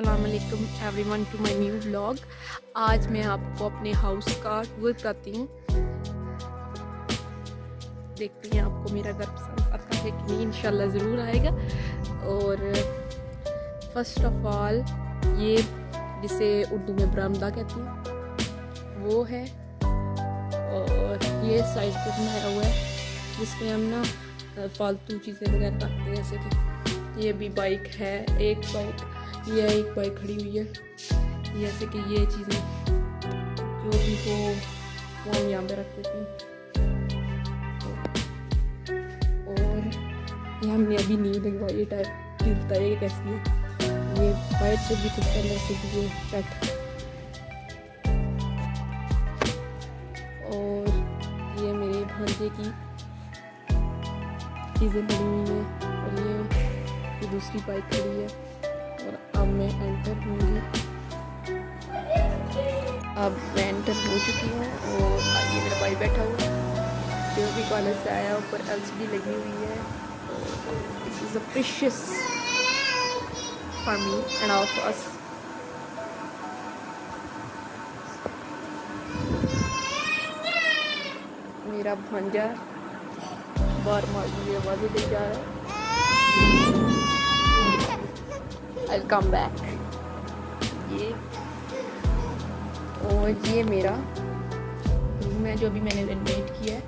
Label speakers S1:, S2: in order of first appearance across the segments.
S1: السلام علیکم everyone to my new vlog آج میں آپ کو اپنے ہاؤس کا ٹور کراتی ہوں. دیکھتے ہیں آپ کو میرا گھر پسند آتا ہے کہ نہیں، انشاءاللہ ضرور آئے گا. اور فرسٹ آف آل یہ جسے اردو میں برامدہ کہتی ہیں وہ ہے اور یہ سائڈ پہ بنایا ہوا ہے، جس میں ہم نا، فالتو چیزیں وغیرہ رکھتے ہیں، جیسے کہ یہ بھی بائک ہے، ایک بائک یہ ایک بائک کھڑی ہوئی ہے. جیسے کہ یہ چیزیں جو بھی ہو، وہ ہم یہاں پہ رکھ دیتے ہیں. اور یہ ہم نے ابھی نہیں لگوائی یہ ٹائر گرتا ہے، یہ کیسی ہے؟ یہ بائک سے بھی کچھ پہلے سے بھی یہ پیٹ اور یہ میرے بھانجے کی چیزیں پڑی ہوئی ہیں. اور دوسری بائک کھڑی ہے اور اب میں انٹر ہوں گی اب میں انٹر ہو چکی ہوں اور یہ میرا بھائی بیٹھا ہوا ہے۔ جو بھی کالج سے آیا، اوپر ایل سی ڈی لگی ہوئی ہے۔ This is a precious for me and all for us میرا بھانجا بار مار مجھے آوازیں دے جا رہا ہے۔ I'll come back. یہ اور یہ میرا روم ہے جو ابھی میں نے رینویٹ کیا ہے۔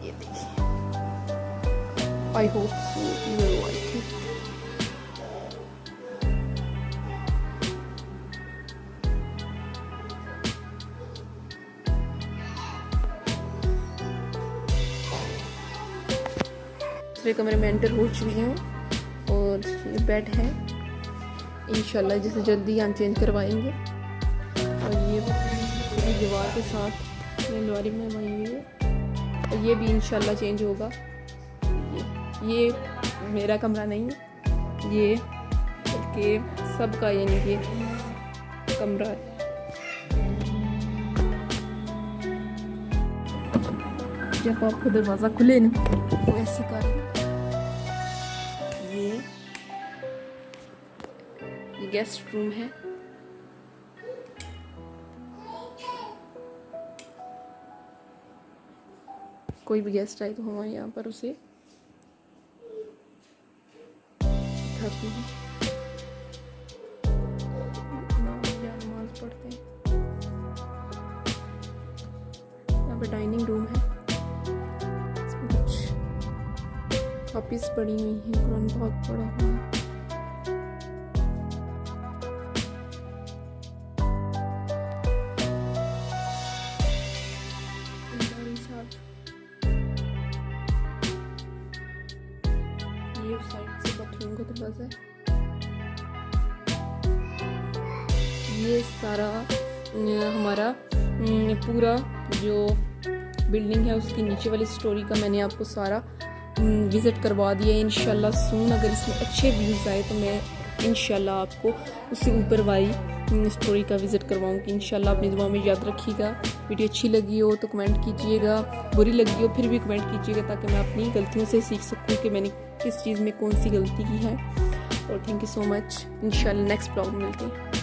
S1: یہ دیکھیے۔ I hope so. You دوسرے کمرے میں انٹر ہو چکی ہوں اور یہ بیڈ ہے انشاءاللہ جسے جلدی ہم چینج کروائیں گے۔ اور یہ دیوار کے ساتھ یہ لواری میں بنی ہوئی ہے اور یہ بھی انشاءاللہ چینج ہوگا۔ یہ میرا کمرہ نہیں ہے۔ یہ بلکہ سب کا یعنی کہ کمرہ ہے۔ جب آپ کو دروازہ کھلے نا تو ایسے کر یہ یہ گیسٹ روم ہے۔ کوئی بھی گیسٹ آئے تو ہمارے یہاں پر اسے۔ اٹھاتی ہوں نماز پڑھتے ہیں۔ یہاں پہ ڈائننگ روم ہے۔ کاپیز پڑی ہوئی ہیں، قرآن بہت پڑا ہوا ہے۔ یہ سائڈ سے باتھ روم کا دروازہ ہے۔ یہ سارا، ہمارا، پورا جو بلڈنگ ہے، اس کی نیچے والی سٹوری کا میں نے آپ کو سارا وزٹ کروا دیا ہے انشاءاللہ سون اگر اس میں اچھے ویوز آئے تو میں انشاءاللہ آپ کو اس سے اوپر والی سٹوری کا وزٹ کرواؤں گی۔ انشاءاللہ اپنی دعا میں یاد رکھیے گا۔ ویڈیو اچھی لگی ہو تو کمنٹ کیجیے گا۔ بری لگی ہو پھر بھی کمنٹ کیجیے گا تاکہ میں اپنی غلطیوں سے سیکھ سکوں کہ میں نے کس چیز میں کون سی غلطی کی ہے۔ اور تھینک یو سو مچ انشاءاللہ نیکسٹ بلاگ ملتے ہیں۔